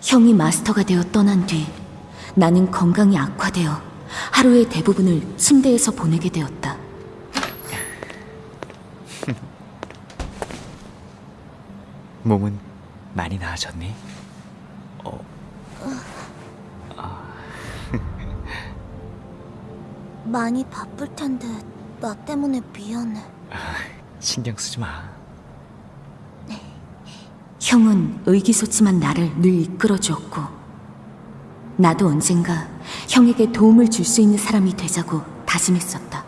형이 마스터가 되어 떠난 뒤 나는 건강이 악화되어 하루의 대부분을 침대에서 보내게 되었다. 몸은 많이 나아졌니? 많이 바쁠 텐데 나 때문에 미안해. 신경 쓰지 마. 형은 의기소침한 나를 늘 이끌어주었고 나도 언젠가 형에게 도움을 줄 수 있는 사람이 되자고 다짐했었다.